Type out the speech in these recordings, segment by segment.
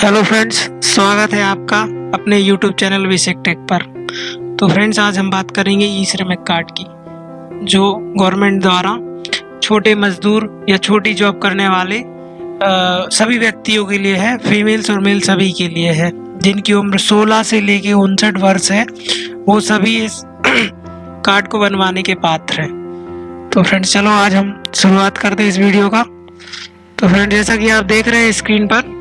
Hello friends स्वागत है आपका अपने यूट्यूब चैनल विशेक टेक पर। तो फ्रेंड्स आज हम बात करेंगे ई श्रमिक कार्ड की जो गवर्नमेंट द्वारा छोटे मजदूर या छोटी जॉब करने वाले आ, सभी व्यक्तियों के लिए है फीमेल्स और मेल सभी के लिए है जिनकी उम्र 16 से लेके उनसठ वर्ष है वो सभी इस कार्ड को बनवाने के पात्र हैं। तो फ्रेंड्स चलो आज हम शुरुआत करते हैं इस वीडियो का। तो फ्रेंड जैसा कि आप देख रहे हैं स्क्रीन पर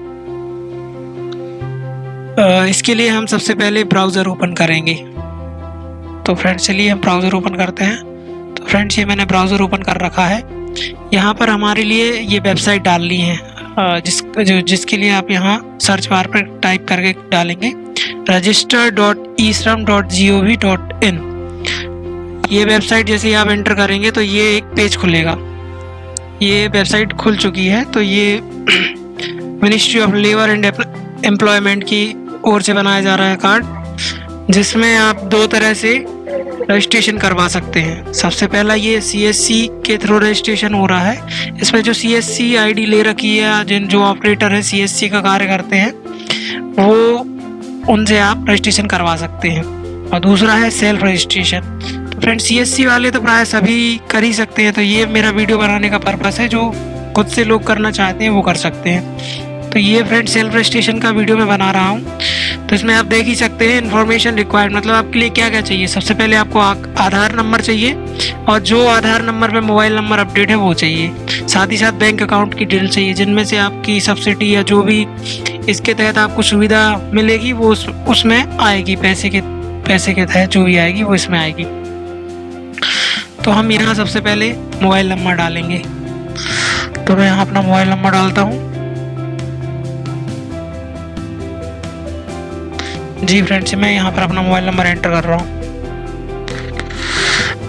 इसके लिए हम सबसे पहले ब्राउज़र ओपन करेंगे। तो फ्रेंड्स चलिए हम ब्राउज़र ओपन करते हैं। तो फ्रेंड्स ये मैंने ब्राउज़र ओपन कर रखा है। यहाँ पर हमारे लिए ये वेबसाइट डालनी है। जिस, जो, जिसके लिए आप यहाँ सर्च बार पर टाइप करके डालेंगे। Register dot e Shram dot G O V dot in ये वेबसाइट जैसे आप एंटर करेंगे तो ये एक पेज खुलेगा। ये वेबसाइट खुल चुकी है। तो ये ministry of labour and employment की ओर से बनाया जा रहा है कार्ड, जिसमें आप दो तरह से रजिस्ट्रेशन करवा सकते हैं। सबसे पहला ये सीएससी के थ्रू रजिस्ट्रेशन हो रहा है। इसमें जो सी एस सी आई डी ले रखी है जिन जो ऑपरेटर है सी एस सी का कार्य करते हैं, वो उनसे आप रजिस्ट्रेशन करवा सकते हैं। और दूसरा है सेल्फ रजिस्ट्रेशन तो फ्रेंड सी वाले तो प्राय सभी कर ही सकते हैं तो ये मेरा वीडियो बनाने का पर्पज़ है, जो खुद से लोग करना चाहते हैं, वो कर सकते हैं। तो ये फ्रेंड सेल्फ रजिस्ट्रेशन का वीडियो मैं बना रहा हूँ। तो इसमें आप देख ही सकते हैं इन्फॉर्मेशन रिक्वायर्ड मतलब आपके लिए क्या क्या चाहिए। सबसे पहले आपको आधार नंबर चाहिए और जो आधार नंबर पर मोबाइल नंबर अपडेट है वो चाहिए। साथ ही साथ बैंक अकाउंट की डिटेल चाहिए जिनमें से आपकी सब्सिडी या जो भी इसके तहत आपको सुविधा मिलेगी वो उस, उसमें आएगी। पैसे के पैसे के तहत जो भी आएगी वो इसमें आएगी। तो हम यहाँ सबसे पहले मोबाइल नंबर डालेंगे। तो मैं यहाँ अपना मोबाइल नंबर डालता हूँ। जी फ्रेंड्स मैं यहाँ पर अपना मोबाइल नंबर एंटर कर रहा हूँ।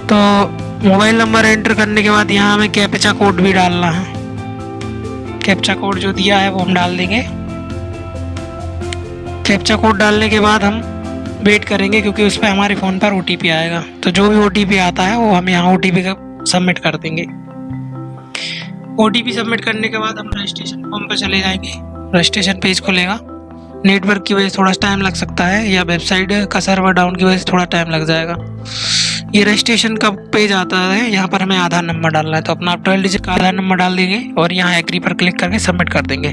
तो मोबाइल नंबर एंटर करने के बाद यहाँ हमें कैप्चा कोड भी डालना है। कैप्चा कोड जो दिया है वो हम डाल देंगे। कैप्चा कोड डालने के बाद हम वेट करेंगे क्योंकि उस पर हमारे फ़ोन पर ओटीपी आएगा। तो जो भी ओटीपी आता है वो हम यहाँ ओ का सबमिट कर देंगे। ओटीपी सबमिट करने के बाद हम रजिस्ट्रेशन फॉर्म पर चले जाएँगे। रजिस्ट्रेशन पेज खुलेगा। नेटवर्क की वजह से थोड़ा टाइम लग सकता है, या वेबसाइट का सर्वर डाउन की वजह से थोड़ा टाइम लग जाएगा। ये रजिस्ट्रेशन का पेज आता है, यहाँ पर हमें आधार नंबर डालना है तो अपना आप ट्वेल्व डिजिट का आधार नंबर डाल देंगे, और यहाँ एग्री पर क्लिक करके सबमिट कर देंगे।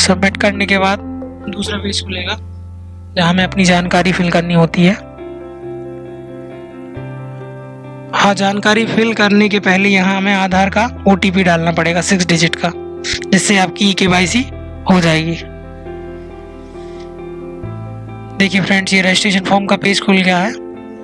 सबमिट करने के बाद दूसरा पेज खुलेगा, जहाँ हमें अपनी जानकारी फिल करनी होती है। हाँ जानकारी फिल करने के पहले यहाँ हमें आधार का ओटीपी डालना पड़ेगा सिक्स डिजिट का, जिससे आपकी ई के वाई सी हो जाएगी। देखिए फ्रेंड्स ये रजिस्ट्रेशन फॉर्म का पेज खुल गया है।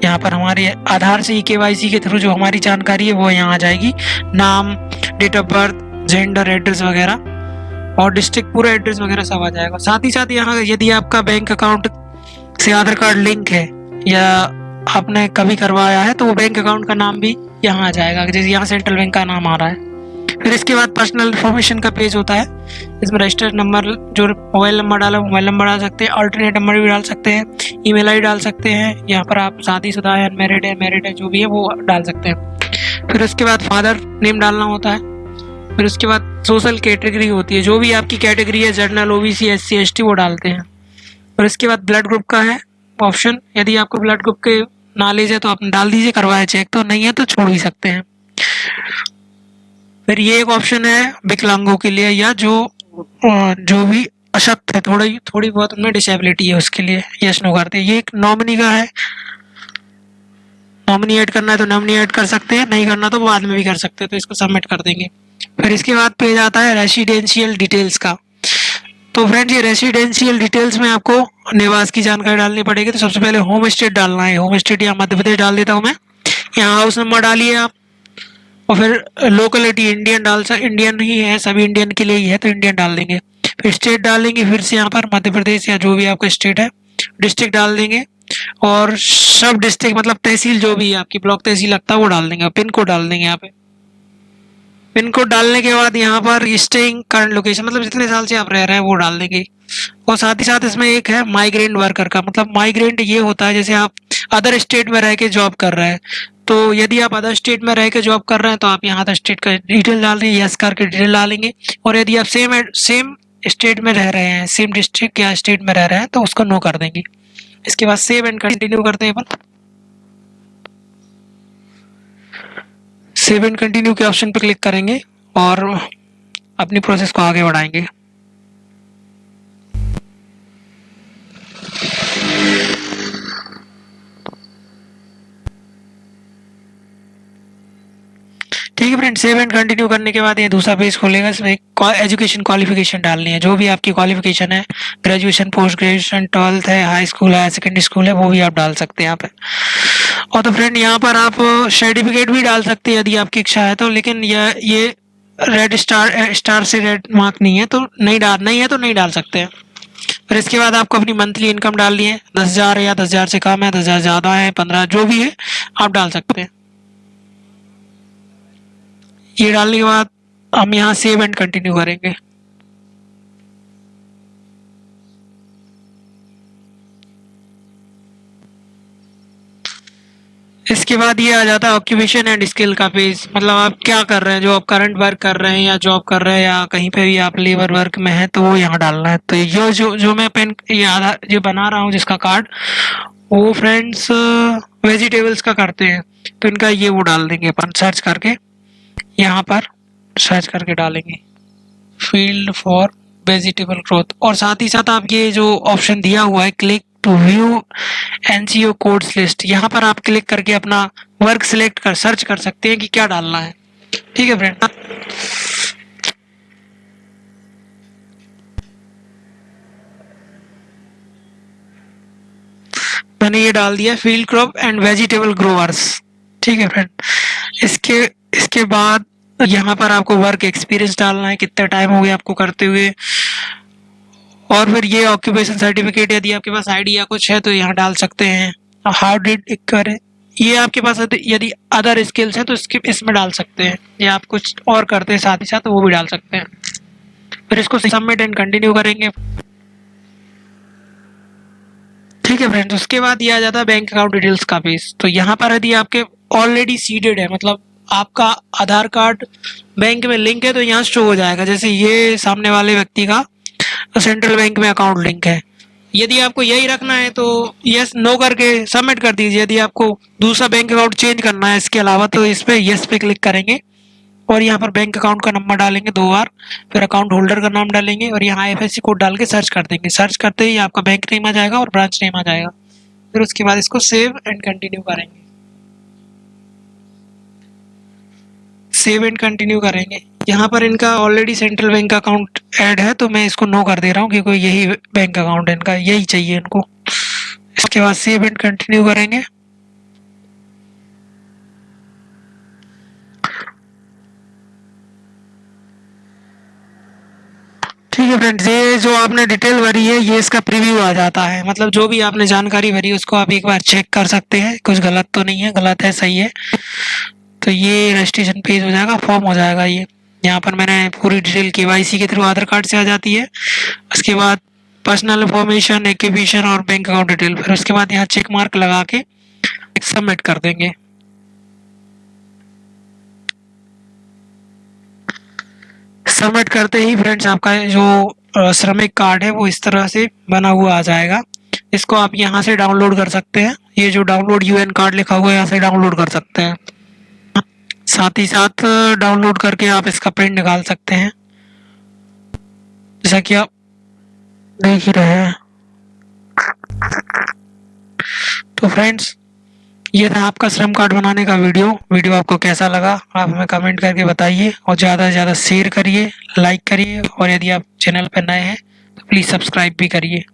यहाँ पर हमारे आधार से ई सी के थ्रू जो हमारी जानकारी है, वो यहाँ आ जाएगी। नाम date of birth gender address वगैरह और डिस्ट्रिक्ट पूरा एड्रेस वगैरह सब आ जाएगा। साथ ही साथ यहाँ यदि आपका बैंक अकाउंट से आधार कार्ड लिंक है या आपने कभी करवाया है तो वो बैंक अकाउंट का नाम भी यहाँ आ जाएगा। जैसे यहाँ सेंट्रल बैंक का नाम आ रहा है। फिर इसके बाद पर्सनल इन्फॉर्मेशन का पेज होता है। इसमें रजिस्टर्ड नंबर जो मोबाइल नंबर डाला मोबाइल नंबर डाल सकते हैं अल्टरनेट नंबर भी डाल सकते हैं ईमेल आईडी डाल सकते हैं, यहाँ पर आप शादीशुदा है अनमेरिड है मैरिड है, जो भी है, वो डाल सकते हैं। फिर उसके बाद फादर नेम डालना होता है। फिर उसके बाद सोशल कैटेगरी होती है, जो भी आपकी कैटेगरी है general O B C S C S T वो डालते हैं। और इसके बाद ब्लड ग्रुप का है ऑप्शन यदि आपको ब्लड ग्रुप के नॉलेज है तो आप डाल दीजिए करवाए चेक तो नहीं है तो छोड़ भी सकते हैं। फिर ये एक ऑप्शन है विकलांगों के लिए या जो जो भी अशक्त है, थोड़ी थोड़ी बहुत उनमें डिसेबिलिटी है उसके लिए यस नो करते ये एक नॉमिनी का है। नॉमिनी ऐड करना है तो नॉमिनी ऐड कर सकते हैं, नहीं करना तो बाद में भी कर सकते हैं तो इसको सबमिट कर देंगे। फिर इसके बाद पेज आता है रेसिडेंशियल डिटेल्स का। तो फ्रेंड्स ये रेसिडेंशियल डिटेल्स में आपको निवास की जानकारी डालनी पड़ेगी। तो सबसे पहले होम स्टेट डालना है। होम स्टेट यहाँ मध्य प्रदेश डाल देता हूँ मैं। यहाँ हाउस नंबर डालिए आप। और फिर लोकलिटी इंडियन डाल सक इंडियन ही है, सभी इंडियन के लिए ही है तो इंडियन डाल देंगे। फिर स्टेट डाल देंगे फिर से यहाँ पर मध्य प्रदेश या जो भी आपका स्टेट है डिस्ट्रिक्ट डाल देंगे। और सब डिस्ट्रिक्ट मतलब तहसील जो भी है आपकी ब्लॉक तहसील लगता है, वो डाल देंगे पिन कोड डाल देंगे यहाँ पे। पिन कोड डालने के बाद यहाँ पर स्टेइंग करंट लोकेशन मतलब जितने साल से आप रह रहे हैं, वो डाल देंगे। और साथ ही साथ इसमें एक है माइग्रेंट वर्कर का मतलब माइग्रेंट ये होता है, जैसे आप अदर स्टेट में रह के जॉब कर रहे हैं तो यदि आप अदर स्टेट में रह जॉब कर रहे हैं तो आप यहाँ अदर स्टेट का डिटेल डाल देंगे यस कार की डिटेल डालेंगे। और यदि आप सेम सेम स्टेट में रह रहे हैं सेम डिस्ट्रिक्ट या स्टेट में रह रहे हैं तो उसको नो कर देंगे। इसके बाद सेव एंड कंटिन्यू करते हैं अपन। सेव एंड कंटिन्यू के ऑप्शन पर क्लिक करेंगे और अपनी प्रोसेस को आगे बढ़ाएँगे। फ्रेंड सेव एंड कंटिन्यू करने के बाद ये दूसरा पेज खोलेगा, इसमें एजुकेशन क्वालिफिकेशन डालनी है। जो भी आपकी क्वालिफिकेशन है ग्रेजुएशन पोस्ट ग्रेजुएशन ट्वेल्थ है हाई स्कूल है सेकेंडरी स्कूल है, वो भी आप डाल सकते हैं यहाँ पे। और तो फ्रेंड यहाँ पर आप सर्टिफिकेट भी डाल सकते हैं यदि आपकी इच्छा है तो लेकिन यह ये रेड स्टार स्टार से रेड मार्क नहीं है तो नहीं डाल, नहीं है तो नहीं डाल सकते हैं। फिर इसके बाद आपको अपनी मंथली इनकम डालनी है। दस हज़ार या दस हज़ार से कम है, दस हज़ार ज़्यादा है, पंद्रह, जो भी है, आप डाल सकते हैं। ये डालने के बाद हम यहाँ सेव एंड कंटिन्यू करेंगे। इसके बाद ये आ जाता है ऑक्यूपेशन एंड स्किल का पेज मतलब आप क्या कर रहे हैं? जो आप करंट वर्क कर रहे हैं या जॉब कर रहे हैं या कहीं पे भी आप लेबर वर्क में हैं तो वो यहाँ डालना है। तो ये जो जो मैं पेन ये आधार जो बना रहा हूँ जिसका कार्ड वो फ्रेंड्स वेजिटेबल्स का करते हैं। तो इनका ये वो डाल देंगे अपन सर्च करके। यहाँ पर सर्च करके डालेंगे। फ़ील्ड फॉर वेजिटेबल ग्रोथ और साथ ही साथ आप ये जो ऑप्शन दिया हुआ है click to view NGO codes list यहाँ पर आप क्लिक करके अपना वर्क सिलेक्ट कर सर्च कर सकते हैं कि क्या डालना है। ठीक है फ्रेंड मैंने ये डाल दिया field crop and vegetable growers ठीक है फ्रेंड इसके इसके बाद यहाँ पर आपको वर्क एक्सपीरियंस डालना है, कितना टाइम हो गया आपको करते हुए। और फिर ये ऑक्यूपेशन सर्टिफिकेट यदि आपके पास आईडी या कुछ है तो यहाँ डाल सकते हैं। हाउ डिड करे? ये आपके पास यदि अदर स्किल्स हैं तो इसके, इसमें डाल सकते हैं। या आप कुछ और करते हैं साथ ही साथ तो वो भी डाल सकते हैं। फिर इसको सबमिट एंड कंटिन्यू करेंगे। ठीक है फ्रेंड्स उसके बाद ये आ जाता है बैंक अकाउंट डिटेल्स का पेज तो यहाँ पर यदि आपके ऑलरेडी सीडेड है मतलब आपका आधार कार्ड बैंक में लिंक है तो यहाँ शो हो जाएगा। जैसे ये सामने वाले व्यक्ति का सेंट्रल बैंक में अकाउंट लिंक है। यदि आपको यही रखना है तो यस नो करके सबमिट कर दीजिए। यदि आपको दूसरा बैंक अकाउंट चेंज करना है इसके अलावा तो इस पर यस पे क्लिक करेंगे और यहाँ पर बैंक अकाउंट का नंबर डालेंगे दो बार। फिर अकाउंट होल्डर का नाम डालेंगे और यहाँ आई कोड डाल के सर्च कर देंगे। सर्च करते ही आपका बैंक नेम आ जाएगा और ब्रांच नेम आ जाएगा। फिर उसके बाद इसको सेव एंड कंटिन्यू करेंगे। सेव एंड कंटिन्यू करेंगे। यहाँ पर इनका already central bank account add है तो मैं इसको नो कर दे रहा हूँ, क्योंकि यही बैंक अकाउंट है इनका, यही चाहिए इनको। इसके बाद सेव एंड कंटिन्यू करेंगे। ठीक है फ्रेंड्स ये जो आपने डिटेल भरी है, ये इसका प्रीव्यू आ जाता है। मतलब जो भी आपने जानकारी भरी उसको आप एक बार चेक कर सकते हैं। कुछ गलत तो नहीं है, गलत है, सही है। तो ये रजिस्ट्रेशन पेज हो जाएगा फॉर्म हो जाएगा ये। यहाँ पर मैंने पूरी डिटेल के के थ्रू आधार कार्ड से आ जाती है। उसके बाद पर्सनल इन्फॉर्मेशन एक्यूबिशन और बैंक अकाउंट डिटेल फिर उसके बाद यहाँ चेक मार्क लगा के सबमिट कर देंगे। सबमिट करते ही फ्रेंड्स आपका जो श्रमिक कार्ड है वो इस तरह से बना हुआ आ जाएगा। इसको आप यहाँ से डाउनलोड कर सकते हैं। ये जो डाउनलोड यूएन कार्ड लिखा हुआ है, यहाँ से डाउनलोड कर सकते हैं। साथ ही साथ डाउनलोड करके आप इसका प्रिंट निकाल सकते हैं। जैसा कि आप देख ही रहे हैं। तो फ्रेंड्स ये था आपका श्रम कार्ड बनाने का वीडियो। वीडियो आपको कैसा लगा, आप हमें कमेंट करके बताइए और ज़्यादा से ज़्यादा शेयर करिए लाइक करिए और यदि आप चैनल पर नए हैं तो प्लीज़ सब्सक्राइब भी करिए।